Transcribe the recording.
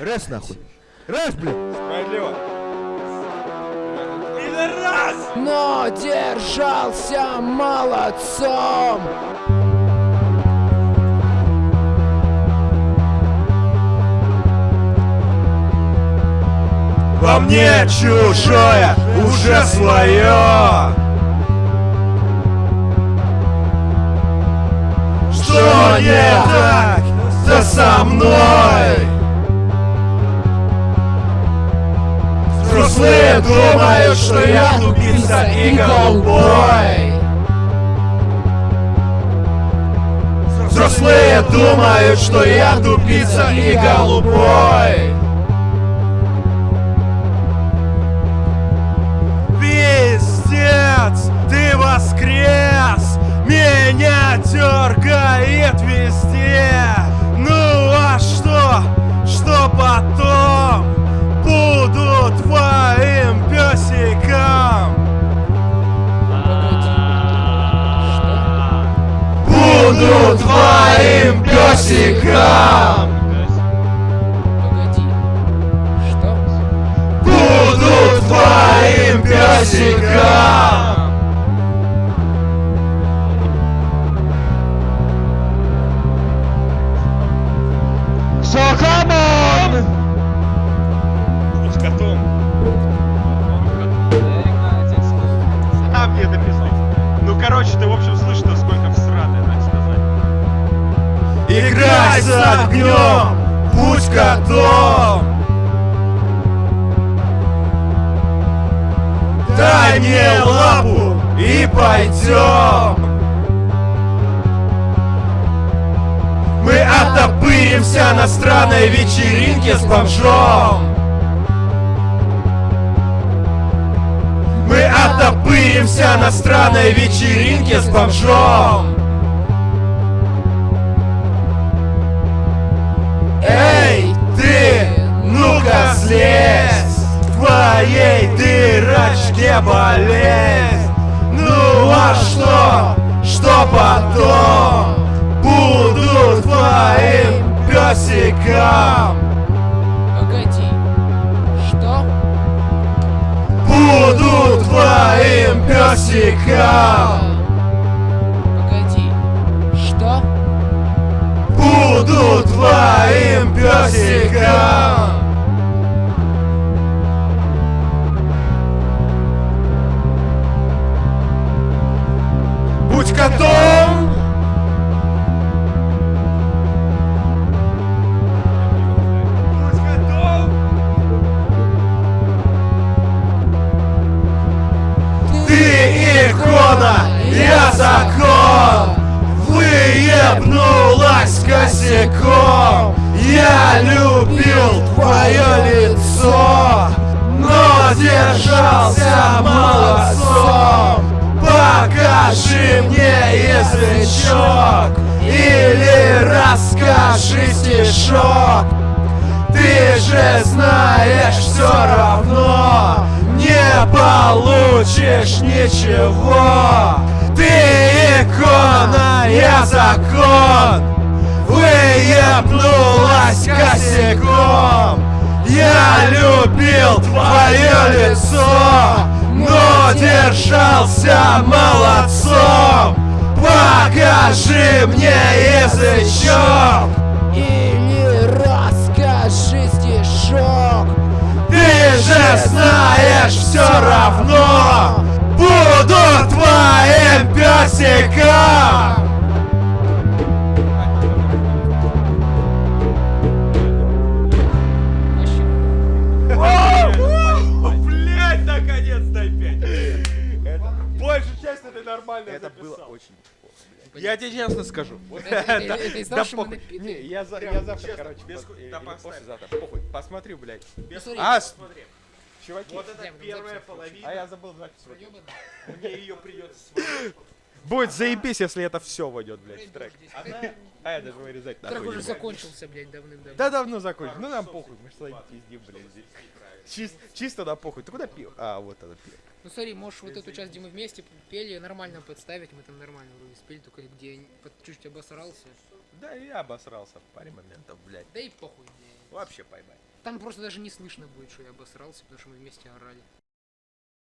Раз нахуй. Раз, блядь. Справедливо. Но держался молодцом. Во мне чужое уже свое. Что не так, да со мной? Взрослые думают, что я тупица и голубой. Взрослые думают, что я тупица и голубой. Пиздец, ты воскрес, меня дергает везде. Буду твоим песиком. Погоди. Что? Буду твоим песиком. Котом. А мне написал. Ну, короче, ты, в общем, слышно, Играй с огнем, будь котом. Дай мне лапу и пойдем. Мы оттопыримся на странной вечеринке с бомжом. Мы оттопыримся на странной вечеринке с бомжом. Болезнь. Ну а что, что потом? Буду твоим песиком. Погоди. Что? Буду твоим песиком. Погоди. Что? Буду твоим песиком. Закон. Выебнулась косяком. Я любил твое лицо Но держался молодцом. Покажи мне язычок Или расскажи стишок. Ты же знаешь все равно Не получишь ничего Ты икона, я закон. Выебнулась косяком. Я любил твое лицо Но держался молодцом. Покажи мне язычок. Или расскажи стишок. Ты же знаешь все равно песиком Блять, наконец-то опять! Большую часть нормально Это было очень Я тебе честно скажу. Мы похуй. я, завтра, короче, да послезавтра, похуй, посмотрю, блядь. Смотри, А, с- Чуваки, вот это первая половина. А я забыл запись. Мне ее придется сводить. Будет заебись, если это все войдет, блядь, в трек. А я даже вырезать Трек нахуй уже не буду. закончился, блядь, давным-давно. Да давно закончил. Ну нам похуй, мы что пиздим, блядь, здесь. Чис- чисто на похуй. Ты куда пил? А, вот это пил. Ну смотри, можешь вот эту часть, где мы вместе пели, нормально подставить, мы там нормально вроде спели, только где чуть-чуть обосрался. Да и я обосрался в паре моментов, блядь. Да и похуй, блядь. Вообще поймай. Там просто даже не слышно будет, что я обосрался, потому что мы вместе орали.